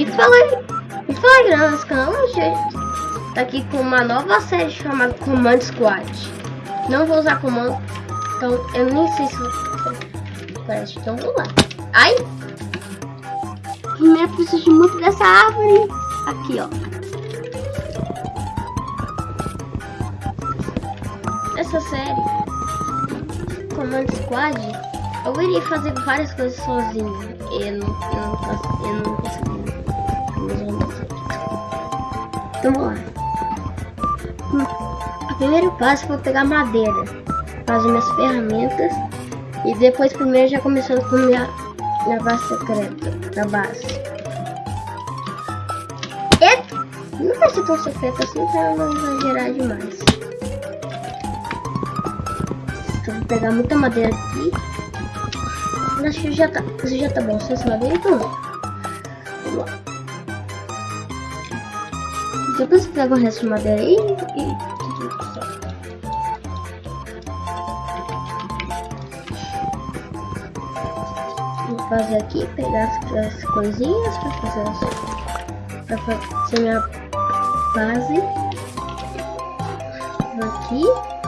Me fala me fala nosso canal, gente. Tá aqui com uma nova série chamada Command Squad. Não vou usar comando, então eu nem sei se parece. Então vamos lá. Ai! Primeiro preciso muito dessa árvore. Aqui, ó. Essa série, Command Squad, eu iria fazer várias coisas sozinho. Eu não, eu não, eu não consegui. Então vamos lá. O primeiro passo foi pegar madeira, fazer minhas ferramentas e depois primeiro já começando com minha, minha base secreta, da base. E não vai ser tão secreta assim pra não exagerar demais. Então vou pegar muita madeira aqui. Acho que já tá, já tá bom, essa madeira então Depois você pega o resto de madeira aí e fazer aqui, pegar as, as coisinhas para fazer pra fazer minha base. Aqui.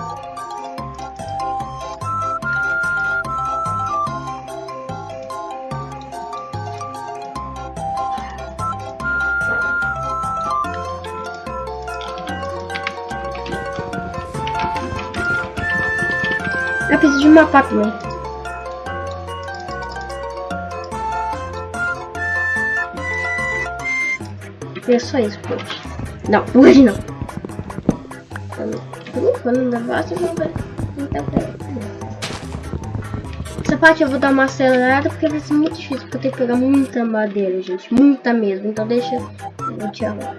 Eu preciso de uma pá também. É só isso hoje. Não, hoje não. Quando negócio, eu vou ver. Essa parte eu vou dar uma acelerada porque vai ser muito difícil. Porque eu tenho que pegar muita madeira, gente. Muita mesmo. Então deixa eu te arrumar.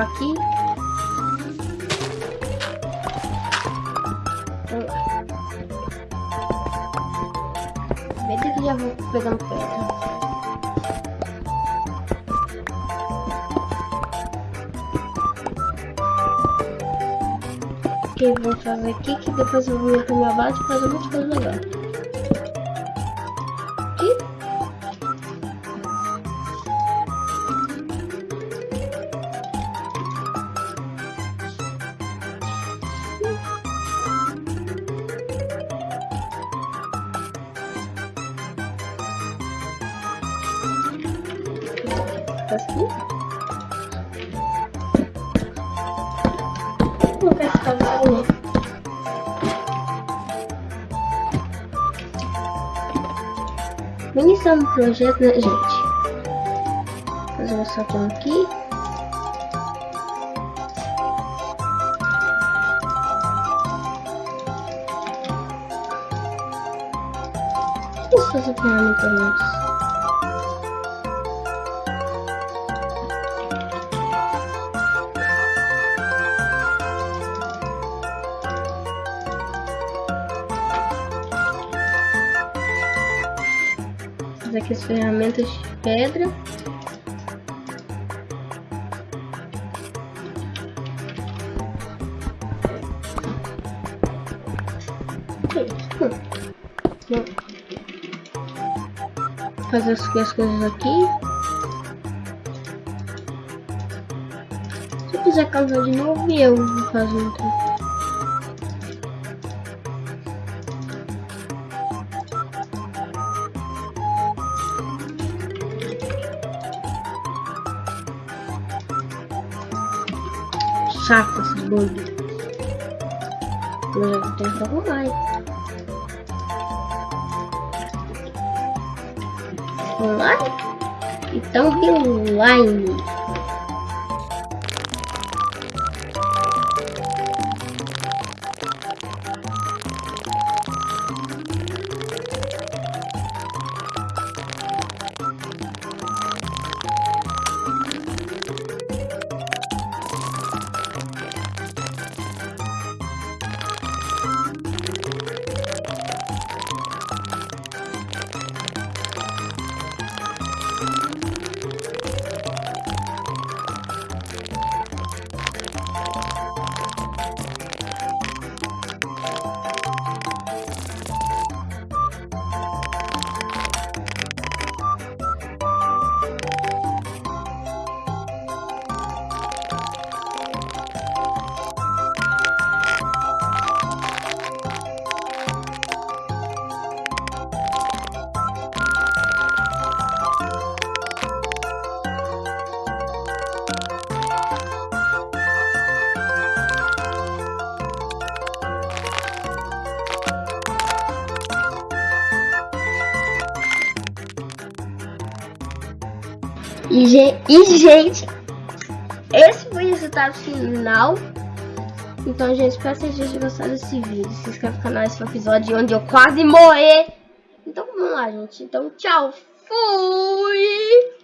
Aqui. Vamos lá. Vê que já vou pegando pedra. Que eu vou fazer aqui, que depois eu vou ir com minha base e fazer muitas coisas legais. Aqui. Vou ali. Iniciando o projeto, né, gente? Fazer um saltão aqui. Vamos fazer ferramentas aqui as ferramentas de pedra. Fazer as, as coisas aqui. Se eu quiser casar de novo, eu vou fazer então. Chato esse bug. Já tenho que arrumar. Online? Então, online. E, e, gente, esse foi o resultado final. Então, gente, espero que vocês tenham gostado desse vídeo. Se inscreve no canal, esse foi o episódio onde eu quase morri. Então, vamos lá, gente. Então, tchau. Fui!